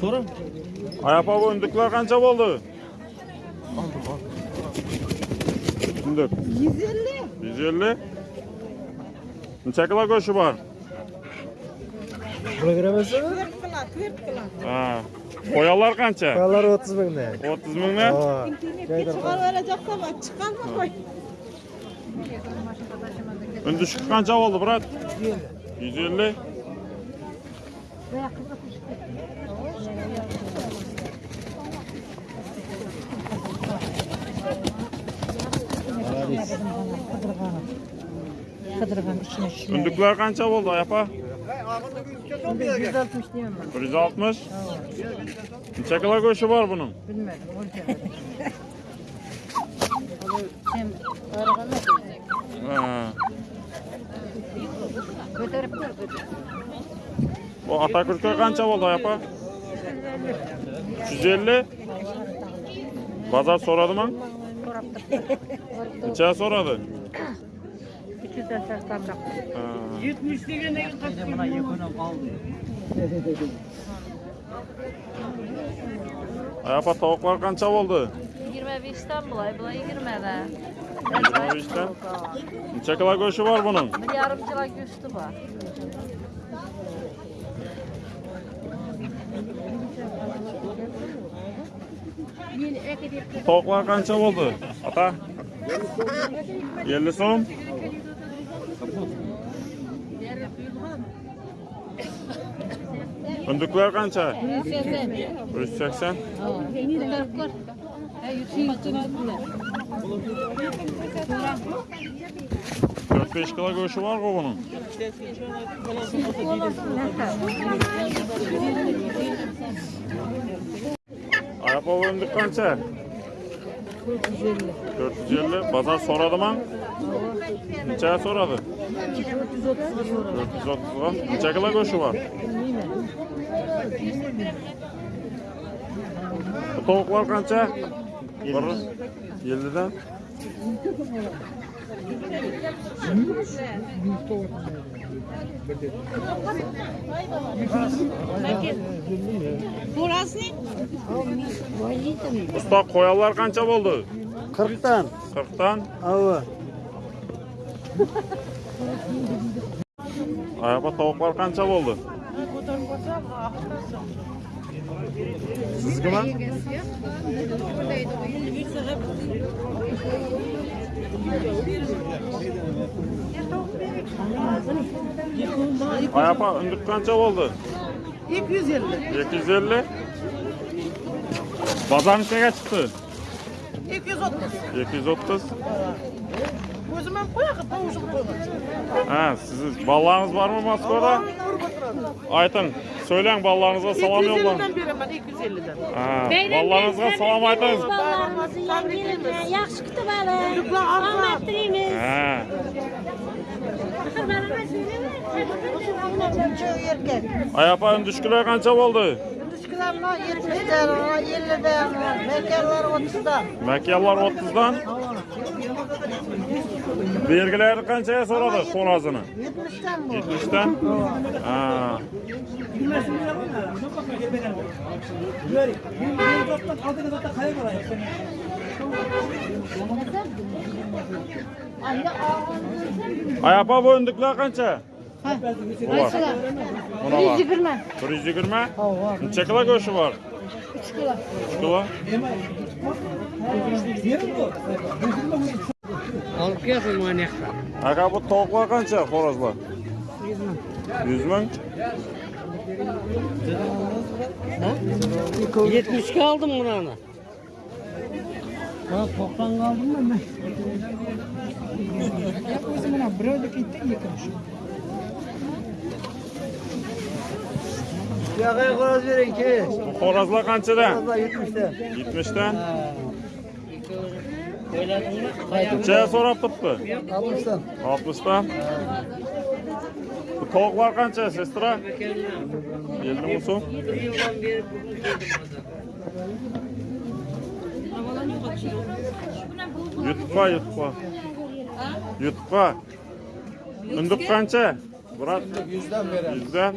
So'ra. Ayapa o'ndiklar qancha bo'ldi? Oldim, oldim. Undik. 150. 150. Necha kilo go'shti bor? Kilogrammasi? 4 kilo, 4 kilo. Ha. Qo'yanlar qancha? Qo'yanlar 30 mingdan. 30 mingdan? Ha. Chiqarib berajaqsanmi? Chiqarma qo'y. Undishki qancha bo'ldi, brat? 150. 150. kadar efendim içine şişmeyi. Fındıklar kança oldu ayapa? 160 diyeyim ben. 160. Neçe kilo göğsü var bunun? Bilmedim. Orada. Sen arabana Ha. Götürüp. Bu Atakürk'e kança oldu ayapa? 150. Pazar soradı mı? Neçe soradı? 200'den sertten bırak. Ha. Ayapa tavuklar kança oldu? 25'ten bulay, bulay 20'de. 25'ten. Neçe kilo goşu var bunun? Bir yarım kilo güçlü var. Tavuklar kança oldu? Ata? 50 so'm. Ündükler kança? 180. 4-5 kilo goşu var mı bunun? Ayapa öndük kança? 450. Pazar soradı mı? Neçeye soradı? 430 'a. Neçe kilo goşu var? Bu tavuklar kança? 50'den. Бурасы қоялар қанша болды? 40-тан. 40-тан? Ауы. Аяпа тауықтар қанша болды? Ayapa ündük kança oldu? 250. 250. Pazar neçeye çıktı? 230. 230. Gözüme koyak, tavuşum koymak. Ha, siz ballarınız var mı Moskvada? Aytın, Söyleyin ballarınıza salam yollayın. 250'den verəm mən 250-dən. Ballarınıza salam aytınız. Ballarımızı yengilinə yaxşı kutub alın. Rahmet diləyiniz. Hə. Ayapayın düşküler kaça oldu? Düşküler 70'den, 50'den, mekarlar 30'dan. Mekarlar 30'dan? Belgilari qanchaga so'radi xo'rozini? 70 dan bu. 70 dan? Ha. Ayapa bo'yindiqlar qancha? Qaysilar? 120. 120? Ha. Necha kilo go'shi bor? 3 kilo. 3 kilo? olib kelsin mana yoqqa aka bu tovuqlar qancha xo'rozlar yuz ming yuz ming yetmishga oldim bunani man to'qsonga oldimda man o'zi mana birovniki bitta ikkinchi yo'q qo'roz bering keyin xo'rozlar qanchada yetmishta yetmishta necha so'rab turibdi oltmishdan oltmishdan tovuqlar qancha sestra ellik ming so'm yutqa yutqa yutqa undiq qancha brat. Yuzdan beramiz yuzdan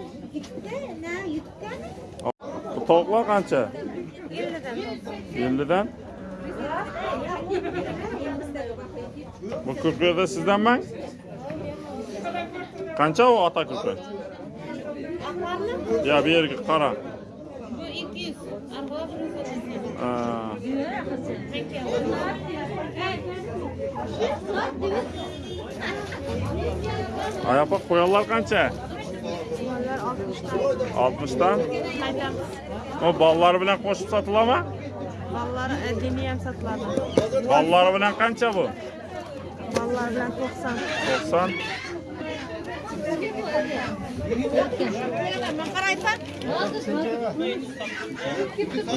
tovuqlar qancha ellikdan ellikdan bu kurpiyada sizdanman qancha u ota kurpi yo bu yerga qara. Bu ikki yuz. Oyoqqa qo'yonlar qancha? Oltmishdan. U bolalar bilan qo'shib sotiladimi? Ballar 50'ye e, satıladi. Ballar bilan qancha bu? Ballar bilan 90. 90.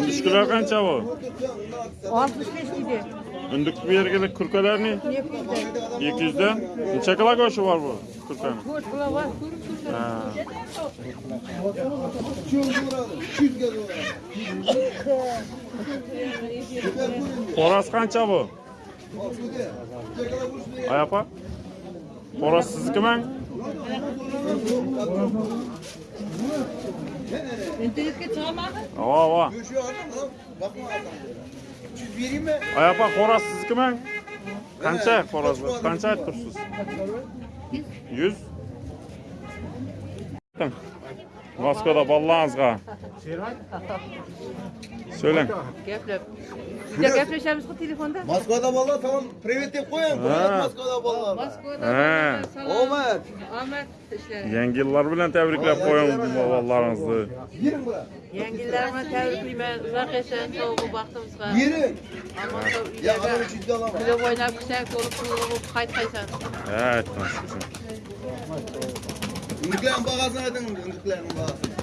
Tushkular qancha bu? 65 kg. Unduk bu yerga kurkalar ne? 200 da. Necha kilo go'shi bor bu kurkani? 4 kilo bor. Ha. 300 ga Qorasi qancha bu? Ay opa. Qorasi siznikimi? Internetga chiqarmading? Ha, ha. 120 Аяпа хораз сиздикими? Qancha xorazlar? Qancha aytib tursiz? 100 Moskvada bolalaringizga. So'lang. Gaplab. Bitta gaplashamiz-ku telefonda. Moskvada bolalar, tamom, privet deb qo'ying. Moskvada bolalar. Moskvada. Omad. Omad. Yəngi illər bilən təbriklər qoyun vallarınızı. Girin bura. Yəngilərimə təbrikli mən uzaq esen soğuğu baxdımsa. Girin. Amma ya adam ciddi alama. Belə oynayıb küsən qolub qolub qaytaysan. Hə, etməsin. Ümidlərin bağazına edin, ümidlərin bağazına.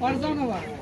Farzanova.